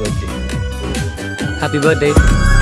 birthday. Happy birthday.